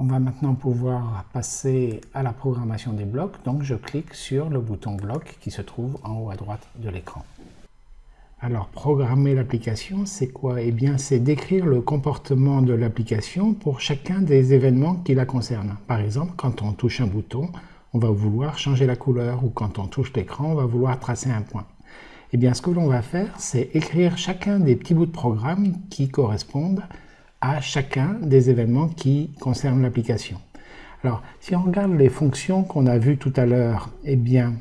On va maintenant pouvoir passer à la programmation des blocs, donc je clique sur le bouton bloc qui se trouve en haut à droite de l'écran. Alors, programmer l'application, c'est quoi? Eh bien, c'est décrire le comportement de l'application pour chacun des événements qui la concernent. Par exemple, quand on touche un bouton, on va vouloir changer la couleur, ou quand on touche l'écran, on va vouloir tracer un point. Eh bien, ce que l'on va faire, c'est écrire chacun des petits bouts de programme qui correspondent à chacun des événements qui concernent l'application. Alors, si on regarde les fonctions qu'on a vues tout à l'heure, eh bien,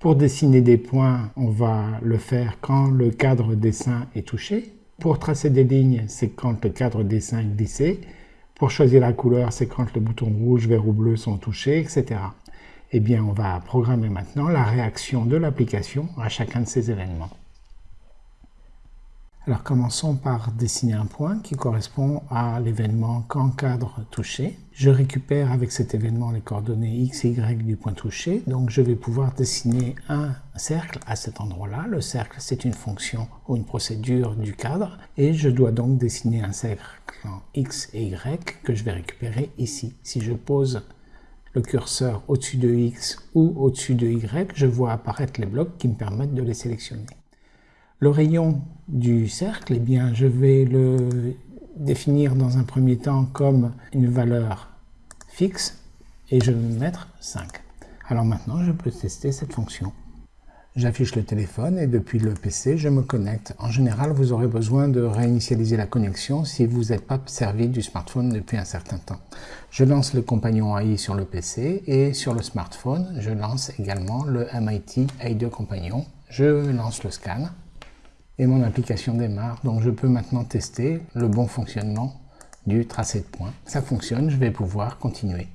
pour dessiner des points, on va le faire quand le cadre dessin est touché. Pour tracer des lignes, c'est quand le cadre dessin est glissé. Pour choisir la couleur, c'est quand le bouton rouge, vert ou bleu sont touchés, etc. Eh bien, on va programmer maintenant la réaction de l'application à chacun de ces événements. Alors commençons par dessiner un point qui correspond à l'événement quand cadre touché. Je récupère avec cet événement les coordonnées x et y du point touché, donc je vais pouvoir dessiner un cercle à cet endroit-là. Le cercle, c'est une fonction ou une procédure du cadre, et je dois donc dessiner un cercle en x et y que je vais récupérer ici. Si je pose le curseur au-dessus de x ou au-dessus de y, je vois apparaître les blocs qui me permettent de les sélectionner. Le rayon du cercle, eh bien, je vais le définir dans un premier temps comme une valeur fixe et je vais mettre 5. Alors maintenant, je peux tester cette fonction. J'affiche le téléphone et depuis le PC, je me connecte. En général, vous aurez besoin de réinitialiser la connexion si vous n'êtes pas servi du smartphone depuis un certain temps. Je lance le compagnon AI sur le PC et sur le smartphone, je lance également le MIT AI2 compagnon. Je lance le scan et mon application démarre. Donc je peux maintenant tester le bon fonctionnement du tracé de points. Ça fonctionne, je vais pouvoir continuer.